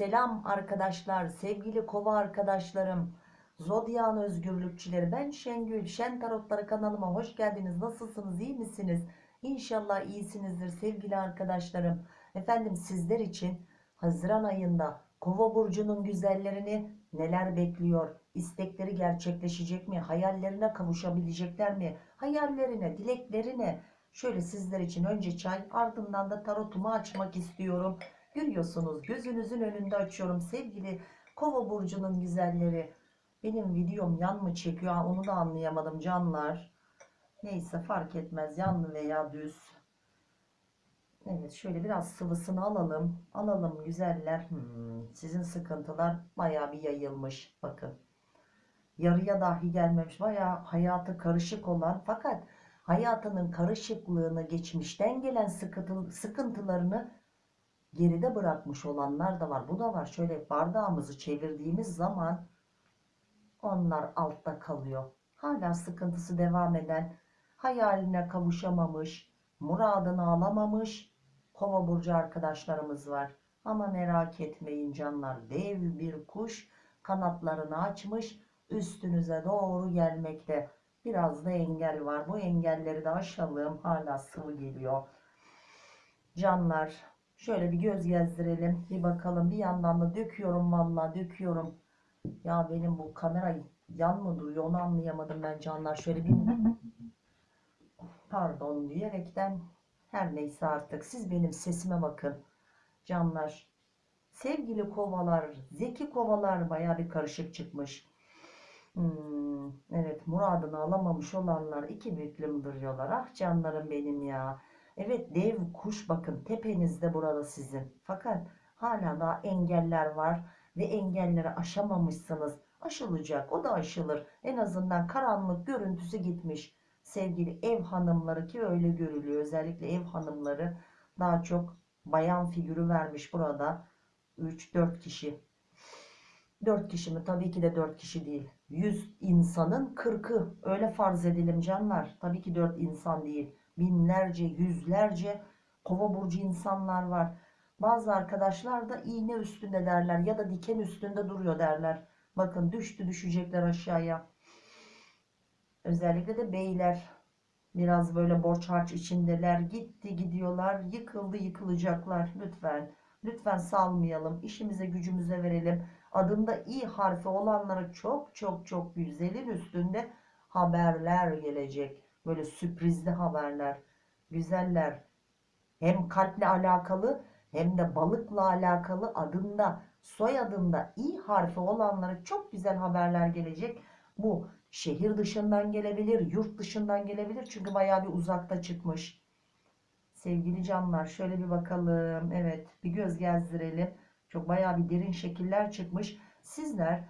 Selam arkadaşlar, sevgili kova arkadaşlarım, Zodyan özgürlükçüleri. Ben Şengül, Şen Tarotları kanalıma hoş geldiniz. Nasılsınız, iyi misiniz? İnşallah iyisinizdir sevgili arkadaşlarım. Efendim sizler için Haziran ayında Kova burcunun güzellerini neler bekliyor? İstekleri gerçekleşecek mi? Hayallerine kavuşabilecekler mi? Hayallerine, dileklerine şöyle sizler için önce çay ardından da tarotumu açmak istiyorum. Görüyorsunuz gözünüzün önünde açıyorum sevgili Kova burcunun güzelleri. Benim videom yan mı çekiyor? Onu da anlayamadım canlar. Neyse fark etmez yanlı veya düz. Evet şöyle biraz sıvısını alalım. Alalım güzeller. Hmm, sizin sıkıntılar baya bir yayılmış. Bakın. Yarıya dahi gelmemiş. Baya hayatı karışık olan fakat hayatının karışıklığını geçmişten gelen sıkıntı, sıkıntılarını geride bırakmış olanlar da var. Bu da var. Şöyle bardağımızı çevirdiğimiz zaman onlar altta kalıyor. Hala sıkıntısı devam eden, hayaline kavuşamamış, muradını alamamış kova burcu arkadaşlarımız var. Ama merak etmeyin canlar. Dev bir kuş kanatlarını açmış üstünüze doğru gelmekte. Biraz da engel var. Bu engelleri de aşalım. Hala sıvı geliyor. Canlar şöyle bir göz gezdirelim. Bir bakalım. Bir yandan da döküyorum vallahi döküyorum. Ya benim bu kamera yan mı duruyor onu anlayamadım ben canlar. Şöyle bir pardon diyerekten her neyse artık siz benim sesime bakın. Canlar sevgili kovalar zeki kovalar baya bir karışık çıkmış. Hmm, evet muradını alamamış olanlar iki büklüm duruyorlar. Ah canlarım benim ya. Evet dev kuş bakın tepenizde burada sizin. Fakat hala daha engeller var ve engelleri aşamamışsınız. Aşılacak o da aşılır. En azından karanlık görüntüsü gitmiş. Sevgili ev hanımları ki öyle görülüyor. Özellikle ev hanımları daha çok bayan figürü vermiş burada. 3-4 kişi. 4 kişi mi? Tabii ki de 4 kişi değil. 100 insanın 40'ı öyle farz edelim canlar. Tabii ki 4 insan değil. Binlerce, yüzlerce kova burcu insanlar var. Bazı arkadaşlar da iğne üstünde derler ya da diken üstünde duruyor derler. Bakın düştü düşecekler aşağıya. Özellikle de beyler biraz böyle borç harç içindeler. Gitti gidiyorlar yıkıldı yıkılacaklar. Lütfen lütfen salmayalım işimize gücümüze verelim. Adında i harfi olanlara çok çok çok güzelin üstünde haberler gelecek. Böyle sürprizli haberler. Güzeller. Hem kalple alakalı hem de balıkla alakalı adında soyadında i harfi olanlara çok güzel haberler gelecek. Bu şehir dışından gelebilir, yurt dışından gelebilir. Çünkü bayağı bir uzakta çıkmış. Sevgili canlar şöyle bir bakalım. Evet bir göz gezdirelim. Çok bayağı bir derin şekiller çıkmış. Sizler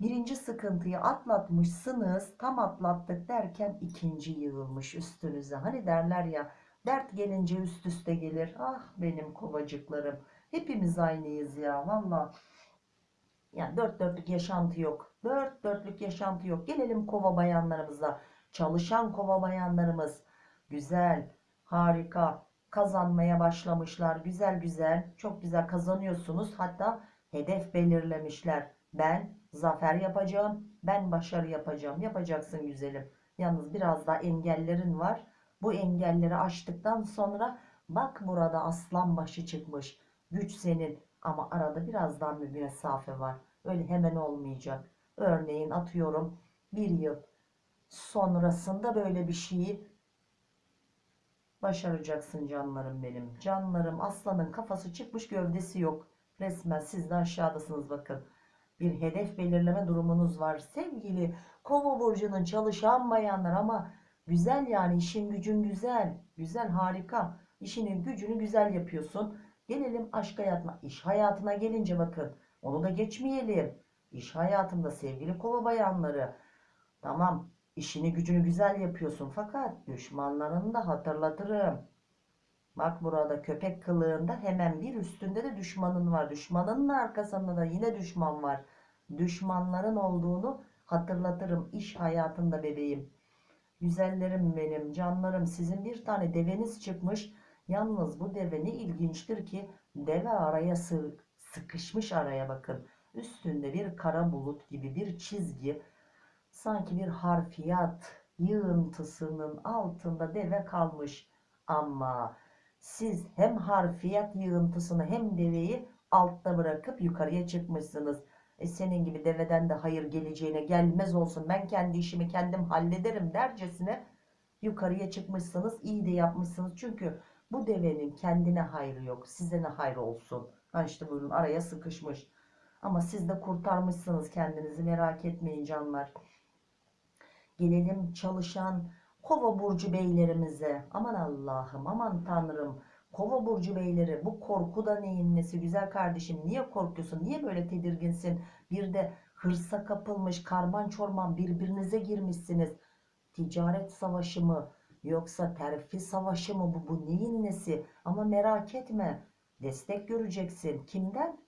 birinci sıkıntıyı atlatmışsınız. Tam atlattık derken ikinci yığılmış üstünüze. Hani derler ya dert gelince üst üste gelir. Ah benim kovacıklarım. Hepimiz aynıyız ya valla. Yani dört dörtlük yaşantı yok. Dört dörtlük yaşantı yok. Gelelim kova bayanlarımıza. Çalışan kova bayanlarımız. Güzel, harika, kazanmaya başlamışlar. Güzel güzel, çok güzel kazanıyorsunuz. Hatta hedef belirlemişler. Ben zafer yapacağım, ben başarı yapacağım. Yapacaksın güzelim. Yalnız biraz daha engellerin var. Bu engelleri aştıktan sonra bak burada aslan başı çıkmış. Güç senin ama arada biraz daha bir mesafe var. Öyle hemen olmayacak. Örneğin atıyorum bir yıl sonrasında böyle bir şeyi başaracaksın canlarım benim. Canlarım aslanın kafası çıkmış gövdesi yok. Resmen siz de aşağıdasınız bakın. Bir hedef belirleme durumunuz var. Sevgili kova burcunun çalışan bayanlar ama güzel yani işin gücün güzel. Güzel harika. İşinin gücünü güzel yapıyorsun. Gelelim aşk hayatına. İş hayatına gelince bakın. Onu da geçmeyelim. İş hayatında sevgili kova bayanları. Tamam işini gücünü güzel yapıyorsun. Fakat düşmanlarını da hatırlatırım. Bak burada köpek kılığında hemen bir üstünde de düşmanın var. Düşmanının arkasında da yine düşman var. Düşmanların olduğunu hatırlatırım iş hayatında bebeğim. Güzellerim benim, canlarım sizin bir tane deveniz çıkmış. Yalnız bu deve ne ilginçtir ki deve araya sıkışmış araya bakın. Üstünde bir kara bulut gibi bir çizgi sanki bir harfiyat yığıntısının altında deve kalmış. Ama siz hem harfiyat yığıntısını hem deveyi altta bırakıp yukarıya çıkmışsınız. E senin gibi deveden de hayır geleceğine gelmez olsun ben kendi işimi kendim hallederim dercesine yukarıya çıkmışsınız iyi de yapmışsınız. Çünkü bu devenin kendine hayrı yok size ne hayrı olsun. Ha işte buyurun araya sıkışmış. Ama siz de kurtarmışsınız kendinizi merak etmeyin canlar. Gelelim çalışan kova burcu beylerimize. Aman Allah'ım aman Tanrım. Kova burcu beyleri bu korku da neyin nesi? Güzel kardeşim niye korkuyorsun? Niye böyle tedirginsin? Bir de hırsa kapılmış karman çorman birbirinize girmişsiniz. Ticaret savaşı mı yoksa terfi savaşı mı? Bu bu neyin nesi? Ama merak etme destek göreceksin. Kimden?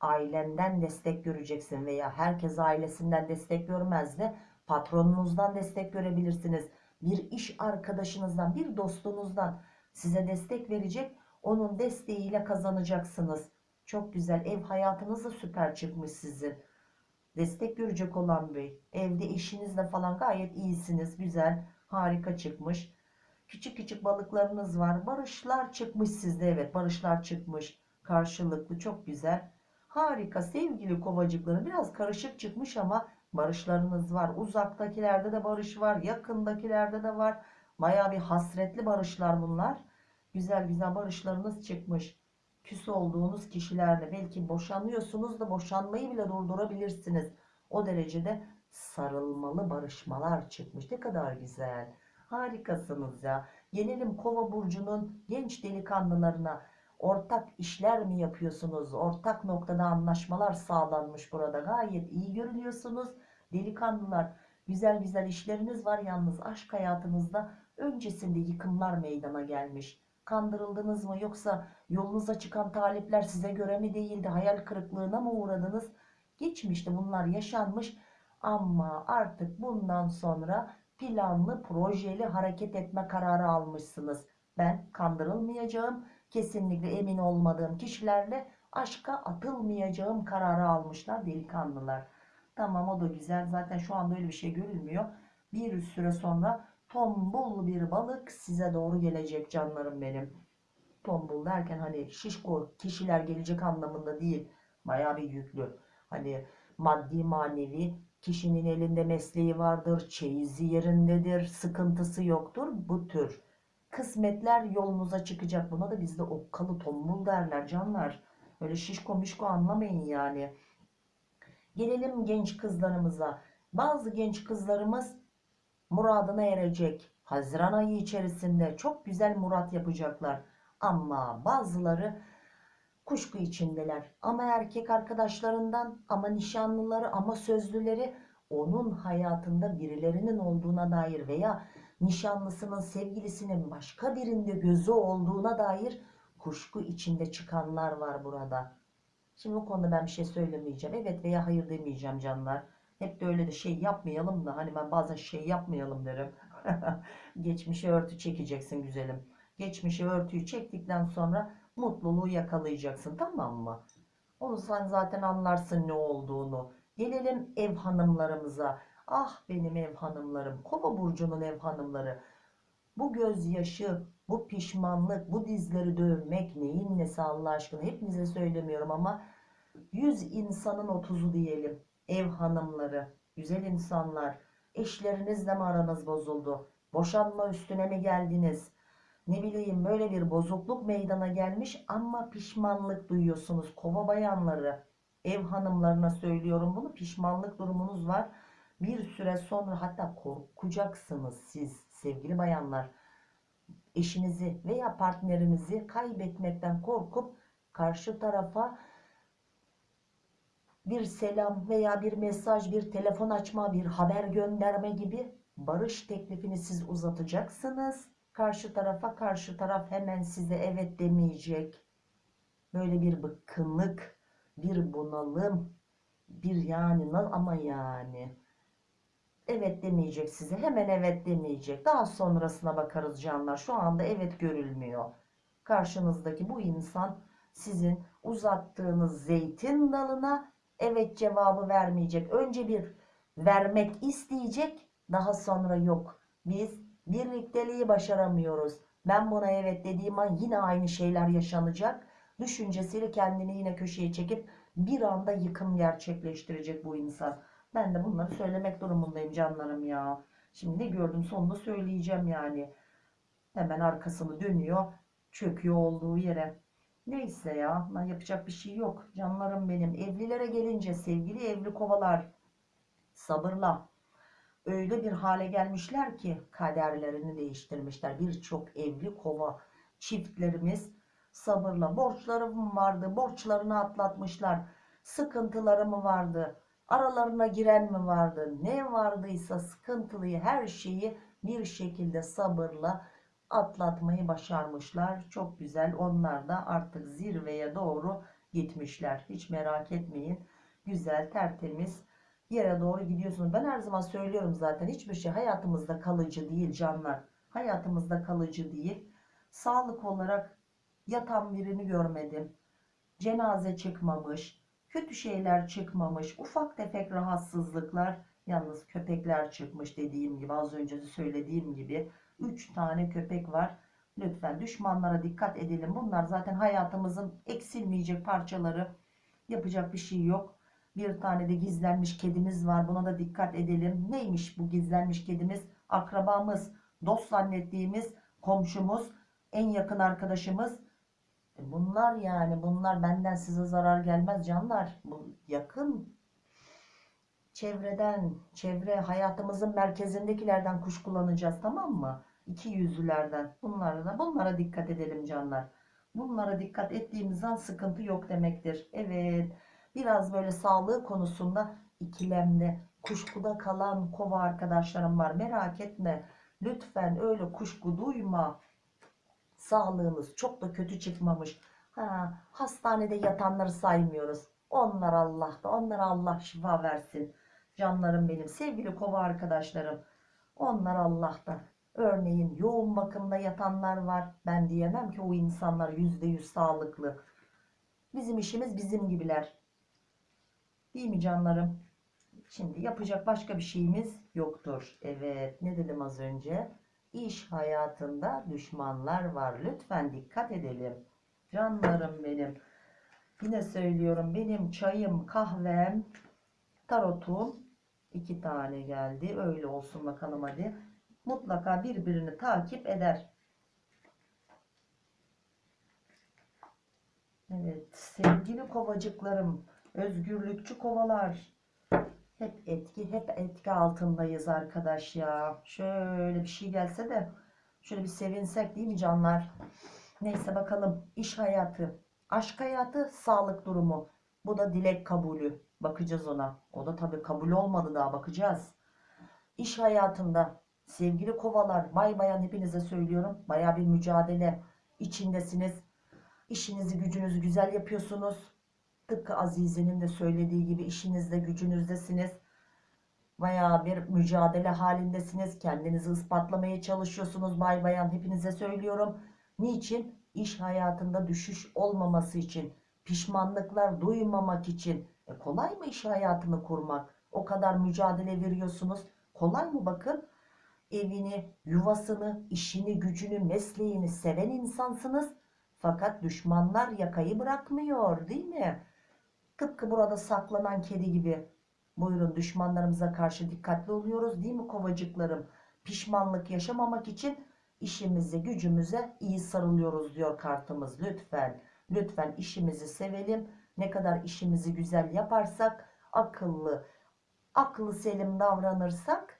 Ailenden destek göreceksin veya herkes ailesinden destek görmez de patronunuzdan destek görebilirsiniz. Bir iş arkadaşınızdan bir dostunuzdan size destek verecek. Onun desteğiyle kazanacaksınız. Çok güzel. Ev hayatınız da süper çıkmış sizin. Destek görecek olan bey. Evde eşinizle falan gayet iyisiniz. Güzel. Harika çıkmış. Küçük küçük balıklarınız var. Barışlar çıkmış sizde. Evet barışlar çıkmış. Karşılıklı çok güzel. Harika sevgili kovacıkları. Biraz karışık çıkmış ama barışlarınız var. Uzaktakilerde de barış var. Yakındakilerde de var. Baya bir hasretli barışlar bunlar. Güzel güzel barışlarınız çıkmış. Küs olduğunuz kişilerle belki boşanıyorsunuz da boşanmayı bile durdurabilirsiniz. O derecede sarılmalı barışmalar çıkmış. Ne kadar güzel. Harikasınız ya. Gelelim Kova burcunun genç delikanlılarına. Ortak işler mi yapıyorsunuz? Ortak noktada anlaşmalar sağlanmış burada. Gayet iyi görünüyorsunuz. Delikanlılar güzel güzel işleriniz var yalnız aşk hayatınızda öncesinde yıkımlar meydana gelmiş. Kandırıldınız mı yoksa yolunuza çıkan talipler size göre mi değildi? Hayal kırıklığına mı uğradınız? Geçmişte bunlar yaşanmış ama artık bundan sonra planlı projeli hareket etme kararı almışsınız. Ben kandırılmayacağım, kesinlikle emin olmadığım kişilerle aşka atılmayacağım kararı almışlar delikanlılar. Tamam o da güzel zaten şu anda öyle bir şey görülmüyor. Bir süre sonra tombul bir balık size doğru gelecek canlarım benim. Tombul derken hani şişko kişiler gelecek anlamında değil. Baya bir yüklü. Hani maddi manevi kişinin elinde mesleği vardır, çeyizi yerindedir, sıkıntısı yoktur. Bu tür kısmetler yolunuza çıkacak. Buna da bizde okkalı tombul derler canlar. Öyle şişko mişko anlamayın yani. Gelelim genç kızlarımıza. Bazı genç kızlarımız muradına erecek. Haziran ayı içerisinde çok güzel murat yapacaklar. Ama bazıları kuşku içindeler. Ama erkek arkadaşlarından, ama nişanlıları, ama sözlüleri onun hayatında birilerinin olduğuna dair veya nişanlısının sevgilisinin başka birinde gözü olduğuna dair kuşku içinde çıkanlar var burada. Şimdi bu konuda ben bir şey söylemeyeceğim. Evet veya hayır demeyeceğim canlar. Hep de öyle de şey yapmayalım da hani ben bazen şey yapmayalım derim. Geçmişe örtü çekeceksin güzelim. Geçmişe örtüyü çektikten sonra mutluluğu yakalayacaksın tamam mı? Onu sen zaten anlarsın ne olduğunu. Gelelim ev hanımlarımıza. Ah benim ev hanımlarım. Kova burcunun ev hanımları. Bu gözyaşı, bu pişmanlık, bu dizleri dövmek neyin nesi Allah aşkına hepinize söylemiyorum ama 100 insanın 30'u diyelim. Ev hanımları, güzel insanlar, eşlerinizle mi aranız bozuldu? Boşanma üstüne mi geldiniz? Ne bileyim böyle bir bozukluk meydana gelmiş ama pişmanlık duyuyorsunuz. Kova bayanları, ev hanımlarına söylüyorum bunu. Pişmanlık durumunuz var. Bir süre sonra hatta korkacaksınız siz sevgili bayanlar. Eşinizi veya partnerinizi kaybetmekten korkup karşı tarafa bir selam veya bir mesaj, bir telefon açma, bir haber gönderme gibi barış teklifini siz uzatacaksınız. Karşı tarafa karşı taraf hemen size evet demeyecek. Böyle bir bıkkınlık, bir bunalım, bir yani ama yani evet demeyecek size. Hemen evet demeyecek. Daha sonrasına bakarız canlar. Şu anda evet görülmüyor. Karşınızdaki bu insan sizin uzattığınız zeytin dalına evet cevabı vermeyecek. Önce bir vermek isteyecek daha sonra yok. Biz birlikteliği başaramıyoruz. Ben buna evet dediğim an yine aynı şeyler yaşanacak. Düşüncesiyle kendini yine köşeye çekip bir anda yıkım gerçekleştirecek bu insan. Ben de bunları söylemek durumundayım canlarım ya. Şimdi ne gördüm sonunda söyleyeceğim yani. Hemen arkasını dönüyor. Çöküyor olduğu yere. Neyse ya yapacak bir şey yok. Canlarım benim. Evlilere gelince sevgili evli kovalar sabırla öyle bir hale gelmişler ki kaderlerini değiştirmişler. Birçok evli kova çiftlerimiz sabırla borçlarım vardı borçlarını atlatmışlar. Sıkıntıları mı vardı? Aralarına giren mi vardı? Ne vardıysa sıkıntılıyı her şeyi bir şekilde sabırla atlatmayı başarmışlar. Çok güzel. Onlar da artık zirveye doğru gitmişler. Hiç merak etmeyin. Güzel, tertemiz yere doğru gidiyorsunuz. Ben her zaman söylüyorum zaten hiçbir şey hayatımızda kalıcı değil canlar. Hayatımızda kalıcı değil. Sağlık olarak yatan birini görmedim. Cenaze çıkmamış. Kötü şeyler çıkmamış. Ufak tefek rahatsızlıklar. Yalnız köpekler çıkmış dediğim gibi az önce de söylediğim gibi. 3 tane köpek var. Lütfen düşmanlara dikkat edelim. Bunlar zaten hayatımızın eksilmeyecek parçaları. Yapacak bir şey yok. Bir tane de gizlenmiş kedimiz var. Buna da dikkat edelim. Neymiş bu gizlenmiş kedimiz? Akrabamız, dost zannettiğimiz komşumuz, en yakın arkadaşımız. E Bunlar yani bunlar benden size zarar gelmez canlar. Bu yakın çevreden, çevre hayatımızın merkezindekilerden kuş kullanacağız tamam mı? İki yüzlülerden. Bunlara da bunlara dikkat edelim canlar. Bunlara dikkat ettiğimiz an sıkıntı yok demektir. Evet. Biraz böyle sağlığı konusunda ikilemde, kuşkuda kalan kova arkadaşlarım var. Merak etme. Lütfen öyle kuşku duyma. Sağlığınız çok da kötü çıkmamış. Ha, hastanede yatanları saymıyoruz. Onlar Allah'ta. Onlara Allah şifa versin. Canlarım benim. Sevgili kova arkadaşlarım. Onlar Allah'ta. Örneğin yoğun bakımda yatanlar var. Ben diyemem ki o insanlar yüzde yüz sağlıklı. Bizim işimiz bizim gibiler. Değil mi canlarım? Şimdi yapacak başka bir şeyimiz yoktur. Evet ne dedim az önce? İş hayatında düşmanlar var. Lütfen dikkat edelim. Canlarım benim. Yine söylüyorum benim çayım, kahvem, tarotum iki tane geldi. Öyle olsun bakalım hadi. Mutlaka birbirini takip eder. Evet sevgili kovacıklarım, özgürlükçü kovalar. Hep etki, hep etki altındayız arkadaş ya. Şöyle bir şey gelse de şöyle bir sevinsek değil mi canlar? Neyse bakalım iş hayatı, aşk hayatı, sağlık durumu. Bu da dilek kabulü. Bakacağız ona. O da tabii kabul olmadı daha bakacağız. İş hayatında sevgili kovalar, bay bayan hepinize söylüyorum. Baya bir mücadele içindesiniz. İşinizi gücünüzü güzel yapıyorsunuz. Tıpkı Azize'nin de söylediği gibi işinizde gücünüzdesiniz. Bayağı bir mücadele halindesiniz. Kendinizi ispatlamaya çalışıyorsunuz bay bayan hepinize söylüyorum. Niçin? İş hayatında düşüş olmaması için. Pişmanlıklar duymamak için. E kolay mı iş hayatını kurmak? O kadar mücadele veriyorsunuz. Kolay mı bakın? Evini, yuvasını, işini, gücünü, mesleğini seven insansınız. Fakat düşmanlar yakayı bırakmıyor değil mi? Tıpkı burada saklanan kedi gibi. Buyurun düşmanlarımıza karşı dikkatli oluyoruz değil mi kovacıklarım? Pişmanlık yaşamamak için işimize gücümüze iyi sarılıyoruz diyor kartımız. Lütfen lütfen işimizi sevelim. Ne kadar işimizi güzel yaparsak akıllı aklı selim davranırsak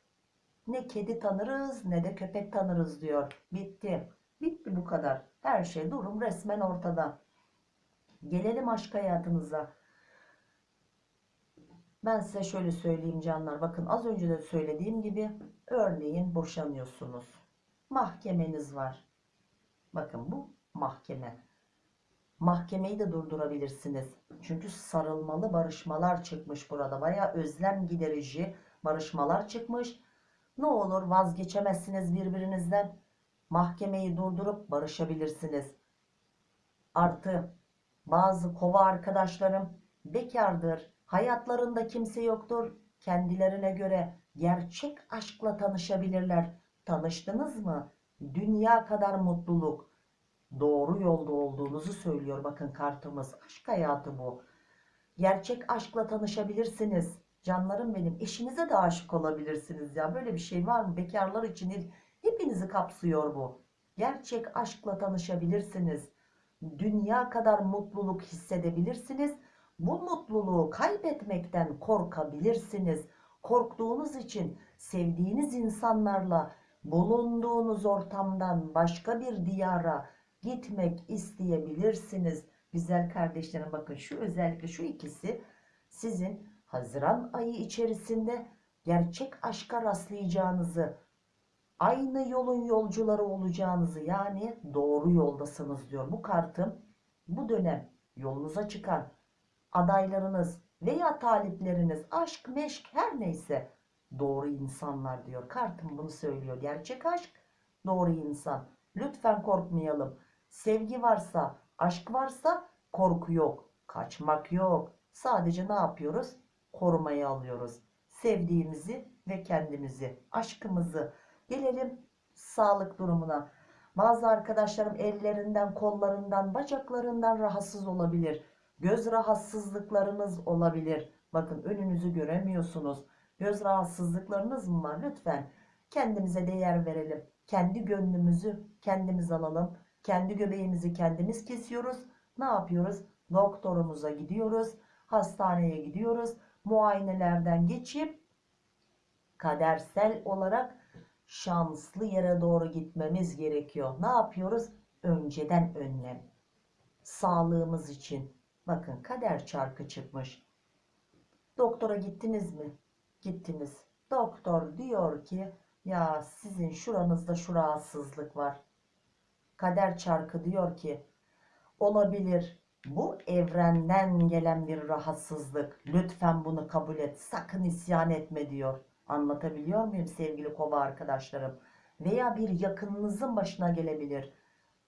ne kedi tanırız ne de köpek tanırız diyor. Bitti. Bitti bu kadar. Her şey durum resmen ortada. Gelelim aşk hayatınıza. Ben size şöyle söyleyeyim canlar. Bakın az önce de söylediğim gibi örneğin boşanıyorsunuz. Mahkemeniz var. Bakın bu mahkeme. Mahkemeyi de durdurabilirsiniz. Çünkü sarılmalı barışmalar çıkmış burada. Baya özlem giderici barışmalar çıkmış. Ne olur vazgeçemezsiniz birbirinizden. Mahkemeyi durdurup barışabilirsiniz. Artı Bazı kova arkadaşlarım bekardır. Hayatlarında kimse yoktur. Kendilerine göre gerçek aşkla tanışabilirler. Tanıştınız mı? Dünya kadar mutluluk. Doğru yolda olduğunuzu söylüyor bakın kartımız. Aşk hayatı bu. Gerçek aşkla tanışabilirsiniz. Canlarım benim. Eşinize de aşık olabilirsiniz ya. Böyle bir şey var mı? Bekarlar için hepinizi kapsıyor bu. Gerçek aşkla tanışabilirsiniz. Dünya kadar mutluluk hissedebilirsiniz. Bu mutluluğu kaybetmekten korkabilirsiniz. Korktuğunuz için sevdiğiniz insanlarla bulunduğunuz ortamdan başka bir diyara gitmek isteyebilirsiniz. Güzel kardeşlerim bakın şu özellikle şu ikisi sizin Haziran ayı içerisinde gerçek aşka rastlayacağınızı, aynı yolun yolcuları olacağınızı yani doğru yoldasınız diyor. Bu kartım bu dönem yolunuza çıkan adaylarınız veya talipleriniz aşk meşk her neyse doğru insanlar diyor. Kartım bunu söylüyor. Gerçek aşk doğru insan. Lütfen korkmayalım. Sevgi varsa, aşk varsa korku yok. Kaçmak yok. Sadece ne yapıyoruz? Korumaya alıyoruz. Sevdiğimizi ve kendimizi, aşkımızı. Gelelim sağlık durumuna. Bazı arkadaşlarım ellerinden, kollarından, bacaklarından rahatsız olabilir. Göz rahatsızlıklarınız olabilir. Bakın önünüzü göremiyorsunuz. Göz rahatsızlıklarınız mı var? Lütfen kendimize değer verelim. Kendi gönlümüzü kendimiz alalım. Kendi göbeğimizi kendimiz kesiyoruz. Ne yapıyoruz? Doktorumuza gidiyoruz. Hastaneye gidiyoruz. Muayenelerden geçip kadersel olarak şanslı yere doğru gitmemiz gerekiyor. Ne yapıyoruz? Önceden önlem. Sağlığımız için. Bakın kader çarkı çıkmış. Doktora gittiniz mi? Gittiniz. Doktor diyor ki ya sizin şuranızda şu rahatsızlık var. Kader çarkı diyor ki olabilir bu evrenden gelen bir rahatsızlık. Lütfen bunu kabul et. Sakın isyan etme diyor. Anlatabiliyor muyum sevgili kova arkadaşlarım? Veya bir yakınınızın başına gelebilir.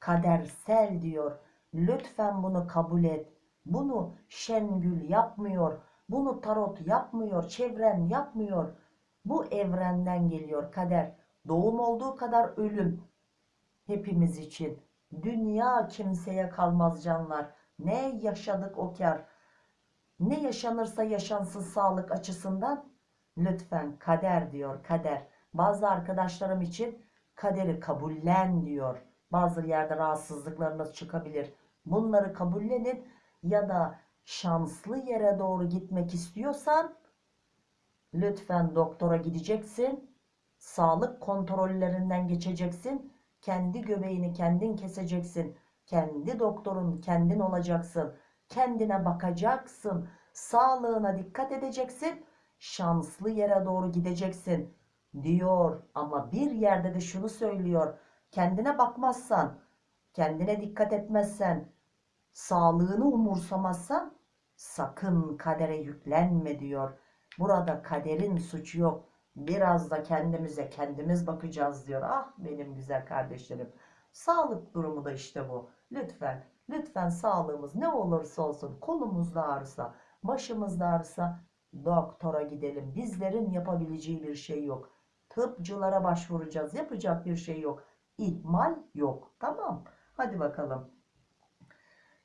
Kadersel diyor. Lütfen bunu kabul et. Bunu Şengül yapmıyor. Bunu tarot yapmıyor. Çevren yapmıyor. Bu evrenden geliyor kader. Doğum olduğu kadar ölüm. Hepimiz için. Dünya kimseye kalmaz canlar. Ne yaşadık o kar. Ne yaşanırsa yaşansın sağlık açısından lütfen kader diyor kader. Bazı arkadaşlarım için kaderi kabullen diyor. Bazı yerde rahatsızlıklarınız çıkabilir. Bunları kabullenin ya da şanslı yere doğru gitmek istiyorsan lütfen doktora gideceksin. Sağlık kontrollerinden geçeceksin. Kendi göbeğini kendin keseceksin. Kendi doktorun kendin olacaksın. Kendine bakacaksın. Sağlığına dikkat edeceksin. Şanslı yere doğru gideceksin diyor. Ama bir yerde de şunu söylüyor. Kendine bakmazsan, kendine dikkat etmezsen, sağlığını umursamazsan sakın kadere yüklenme diyor. Burada kaderin suçu yok. Biraz da kendimize kendimiz bakacağız diyor. Ah benim güzel kardeşlerim. Sağlık durumu da işte bu. Lütfen, lütfen sağlığımız ne olursa olsun kolumuzda ağrısa, başımızda ağrısa doktora gidelim. Bizlerin yapabileceği bir şey yok. Tıpçılara başvuracağız. Yapacak bir şey yok. İhmal yok. Tamam. Hadi bakalım.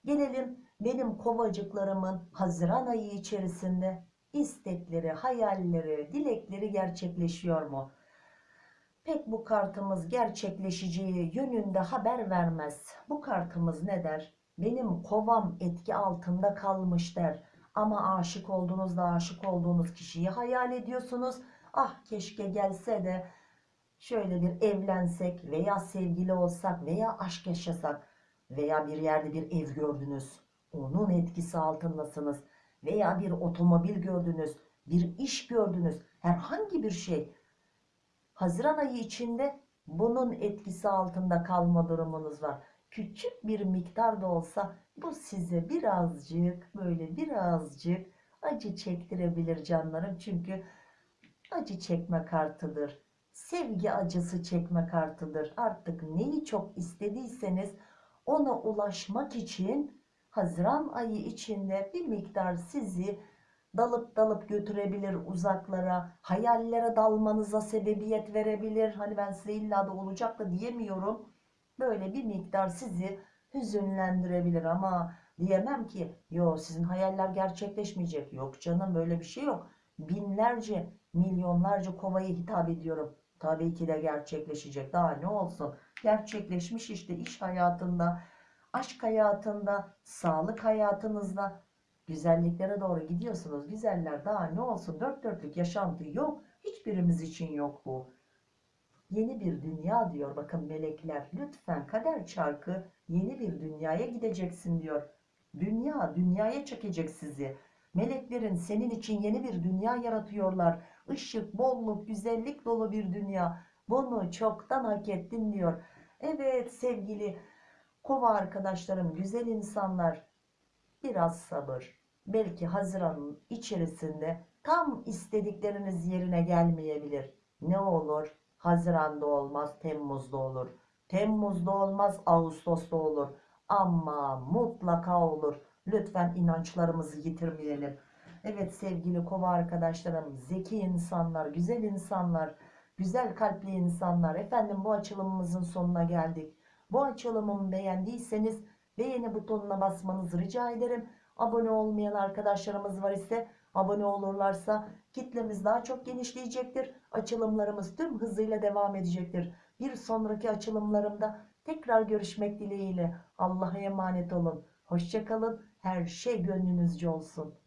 Gelelim benim kovacıklarımın Haziran ayı içerisinde istekleri, hayalleri, dilekleri gerçekleşiyor mu? Pek bu kartımız gerçekleşeceği yönünde haber vermez. Bu kartımız ne der? Benim kovam etki altında kalmış der. Ama aşık olduğunuzda aşık olduğunuz kişiyi hayal ediyorsunuz. Ah keşke gelse de şöyle bir evlensek veya sevgili olsak veya aşk yaşasak veya bir yerde bir ev gördünüz. Onun etkisi altındasınız veya bir otomobil gördünüz, bir iş gördünüz, herhangi bir şey. Haziran ayı içinde bunun etkisi altında kalma durumunuz var. Küçük bir miktar da olsa bu size birazcık böyle birazcık acı çektirebilir canlarım. Çünkü acı çekme kartıdır. Sevgi acısı çekme kartıdır. Artık neyi çok istediyseniz ona ulaşmak için Haziran ayı içinde bir miktar sizi dalıp dalıp götürebilir uzaklara, hayallere dalmanıza sebebiyet verebilir. Hani ben size illa da olacak da diyemiyorum. Böyle bir miktar sizi hüzünlendirebilir ama diyemem ki yo sizin hayaller gerçekleşmeyecek. Yok canım böyle bir şey yok. Binlerce, milyonlarca kovayı hitap ediyorum. Tabii ki de gerçekleşecek. Daha ne olsun? Gerçekleşmiş işte iş hayatında, aşk hayatında, sağlık hayatınızda güzelliklere doğru gidiyorsunuz. Güzeller daha ne olsun? Dört dörtlük yaşantı yok. Hiçbirimiz için yok bu. Yeni bir dünya diyor bakın melekler. Lütfen kader çarkı yeni bir dünyaya gideceksin diyor. Dünya, dünyaya çekecek sizi. Meleklerin senin için yeni bir dünya yaratıyorlar. Işık, bolluk, güzellik dolu bir dünya. Bunu çoktan hak ettin diyor. Evet sevgili kova arkadaşlarım, güzel insanlar biraz sabır. Belki Haziran'ın içerisinde tam istedikleriniz yerine gelmeyebilir. Ne olur? Haziran'da olmaz, Temmuz'da olur. Temmuz'da olmaz, Ağustos'ta olur. Ama mutlaka olur. Lütfen inançlarımızı yitirmeyelim. Evet sevgili kova arkadaşlarım, zeki insanlar, güzel insanlar, güzel kalpli insanlar. Efendim bu açılımımızın sonuna geldik. Bu açılımımı beğendiyseniz beğeni butonuna basmanızı rica ederim. Abone olmayan arkadaşlarımız var ise abone olurlarsa kitlemiz daha çok genişleyecektir. Açılımlarımız tüm hızıyla devam edecektir. Bir sonraki açılımlarımda tekrar görüşmek dileğiyle. Allah'a emanet olun. Hoşçakalın. Her şey gönlünüzce olsun.